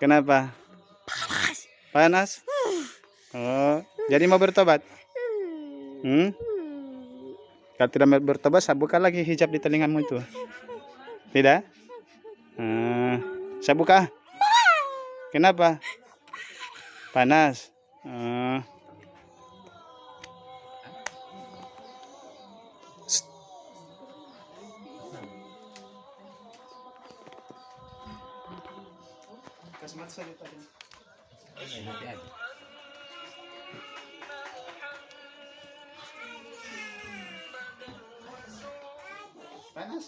Kenapa? Panas. Oh, jadi mau bertobat? Hmm? Kalau tidak mau bertobat, saya buka lagi hijab di telingamu itu. Tidak? Hmm, saya buka. Kenapa? Panas. Hmm. Panas.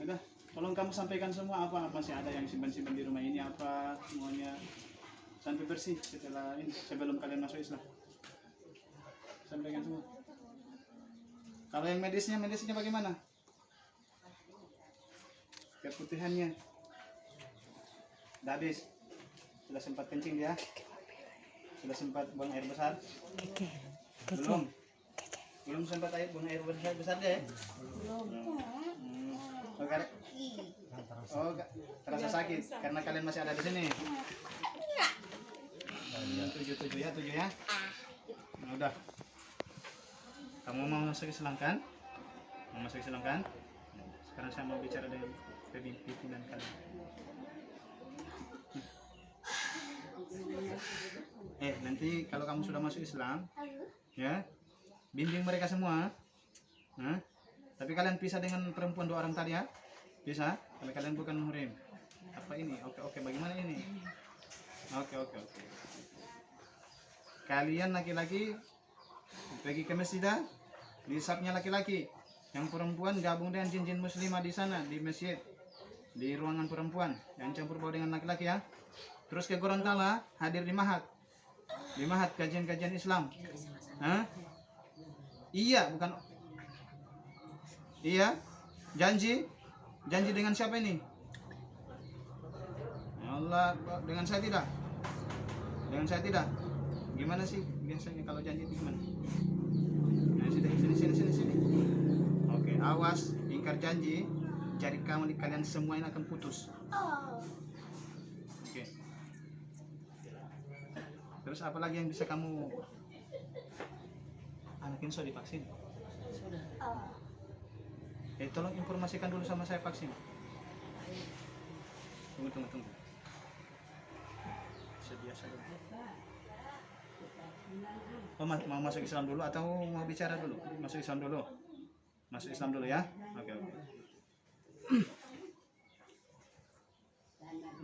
Udah, tolong kamu sampaikan semua apa masih ada yang simpan-simpan di rumah ini apa semuanya sampai bersih setelah ini sebelum kalian masuk Islam. Sampaikan semua. Kalau yang medisnya, medisnya bagaimana? Keputihannya. Udah habis. Sudah sempat kencing dia? Sudah sempat buang air besar? Belum. Belum sempat air buang air besar besar dia? ya? Hmm. Oh, kar- oh, terasa sakit karena kalian masih ada di sini. Hmm, Tujuh tujuh ya, tujuh ya. Nah, udah. Kamu mau masuk Islam kan? Mau masuk Islam kan? Sekarang saya mau bicara dengan pimpinan kalian. Eh, nanti kalau kamu sudah masuk Islam, ya, bimbing mereka semua. Hah? Tapi kalian pisah dengan perempuan dua orang tadi ya? Bisa? Kalau kalian bukan muhrim. Apa ini? Oke, oke. Bagaimana ini? Oke, oke, oke. Kalian laki-laki pergi ke masjid dah. Hisapnya laki-laki. Yang perempuan gabung dengan jin-jin muslimah di sana di masjid. Di ruangan perempuan yang campur baur dengan laki-laki ya. Terus ke Gorontalo hadir di Mahat. Di Mahat kajian-kajian Islam. Hah? Iya, bukan Iya. Janji? Janji dengan siapa ini? Ya Allah, dengan saya tidak. Dengan saya tidak. Gimana sih biasanya kalau janji itu gimana? Sini, sini, sini, sini, sini. Oke, awas, ingkar janji. Jari kamu di kalian semua ini akan putus. Oke. Terus apa lagi yang bisa kamu anak ini sudah divaksin? Eh, tolong informasikan dulu sama saya vaksin. Tunggu, tunggu, tunggu. Sedia saja. Oh, ma- mau masuk Islam dulu atau mau bicara dulu? Masuk Islam dulu. Masuk Islam dulu ya. Oke, oke.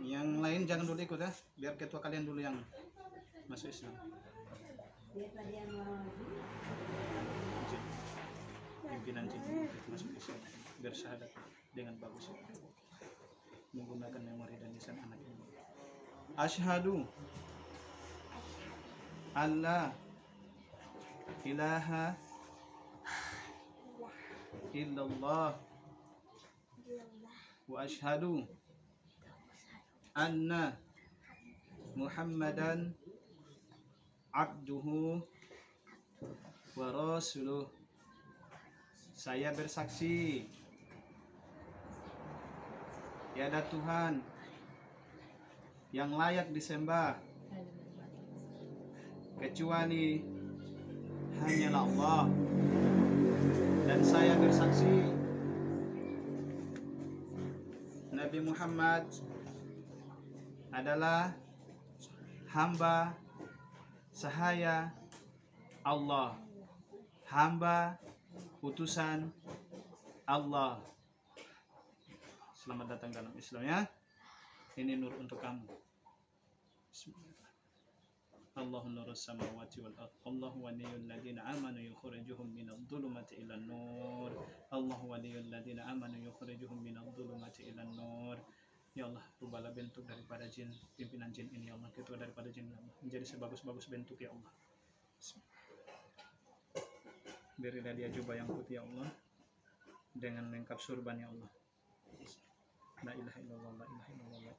Yang lain jangan dulu ikut ya, biar ketua kalian dulu yang masuk Islam. Pimpinan jin masuk Islam bersyahadat dengan bagus menggunakan memori dan lisan anak ini. Ashhadu alla ilaha illallah. Wa ashhadu anna muhammadan abduhu wa rasuluh. Saya bersaksi. Tiada Tuhan yang layak disembah kecuali hanyalah Allah. Dan saya bersaksi Nabi Muhammad adalah hamba sahaya Allah. Hamba utusan Allah. Selamat datang dalam Islam ya. Ini nur untuk kamu nurus samawati wal ard. Allahu waliyul ladina amanu yukhrijuhum minadh dhulumati ilan nur Allahu waliyul ladina amanu yukhrijuhum minadh dhulumati ilan nur Ya Allah, rubahlah bentuk daripada jin, pimpinan jin ini ya Allah, ketua daripada jin ya Allah, menjadi sebagus-bagus bentuk ya Allah. Berilah dia jubah yang putih ya Allah, dengan lengkap surban ya Allah. La ilaha illallah, la ilaha illallah, la